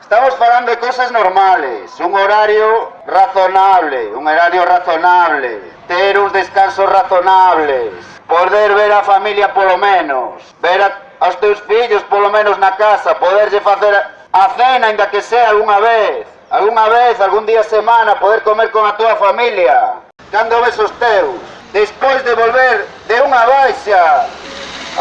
Estamos falando de cosas normales, un horario razonable, un horario razonable, ter uns descansos razonables, poder ver a familia polo menos, ver a, aos teus fillos polo menos na casa, poderlle facer a cena, ainda que sea algunha vez, algunha vez, algún día semana, poder comer con a tua familia, dando besos teus. Despois de volver de unha baixa,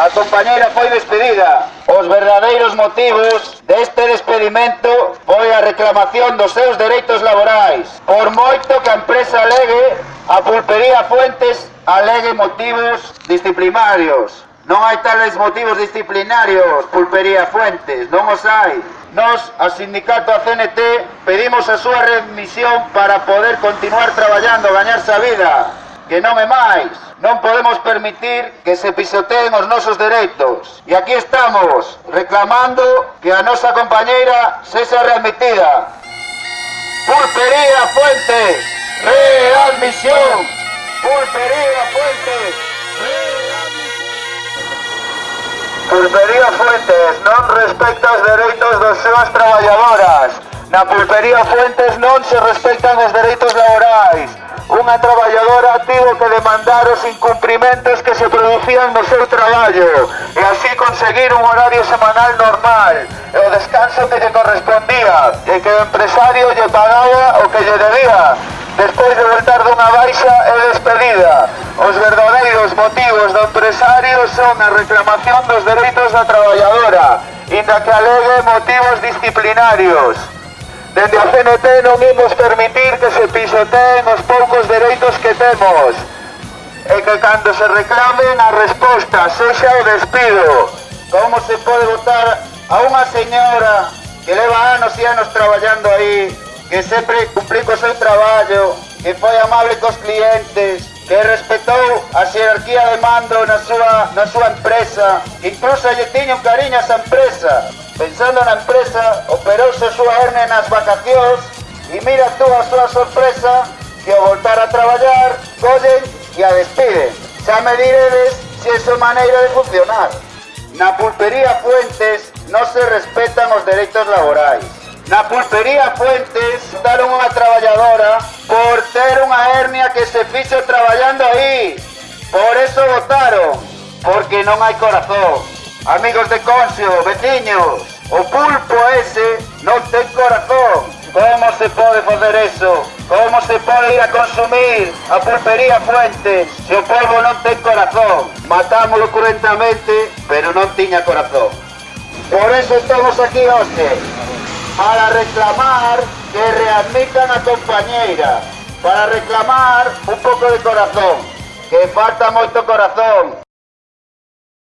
a compañeira foi despedida os verdadeiros motivos deste despedimento foi a reclamación dos seus dereitos laborais. Por moito que a empresa alegue, a pulpería Fuentes alegue motivos disciplinarios. Non hai tales motivos disciplinarios, pulpería Fuentes, non os hai. Nos, a sindicato a CNT, pedimos a súa remisión para poder continuar traballando, gañarse a vida que non é máis. Non podemos permitir que se pisoteen os nosos dereitos. E aquí estamos, reclamando que a nosa compañeira sexa readmitida. Pulpería Fuentes, readmisión. Pulpería Fuentes, readmisión. Pulpería Fuentes non respecta os dereitos dos seus traballadoras. Na Pulpería Fuentes non se respectan os dereitos laborais unha traballadora tivo que demandar os incumprimentos que se producían no seu traballo e así conseguir un horario semanal normal e o descanso que lle correspondía e que o empresario lle pagaba o que lle debía despois de voltar dunha baixa e despedida. Os verdadeiros motivos do empresario son a reclamación dos dereitos da traballadora, inda que alegue motivos disciplinarios. Dende a CNT non imos permitir que se pisoteen os poucos dereitos que temos e que cando se reclamen a resposta sexa o despido. Como se pode votar a unha señora que leva anos e anos traballando aí, que sempre cumplico co seu traballo, que foi amable cos clientes, que respetou a xerarquía de mando na súa, na súa empresa, incluso lle tiña un cariño a esa empresa. Pensando na empresa, operouse a súa hernia nas vacacións e mira tú a súa sorpresa que ao voltar a traballar, collen e a despiden. Xa me diredes se é súa maneira de funcionar. Na pulpería Fuentes non se respetan os dereitos laborais. Na pulpería Fuentes daron unha traballadora por ter unha hernia que se fixo traballando aí. Por eso votaron, porque non hai corazón. Amigos de Concio, veciños, o pulpo ese non ten corazón. Como se pode fazer eso? Como se pode ir a consumir a pulpería Fuentes se o polvo non ten corazón? Matámolo cruentamente, pero non tiña corazón. Por eso estamos aquí hoxe, para reclamar que readmitan a compañeira, para reclamar un pouco de corazón, que falta moito corazón.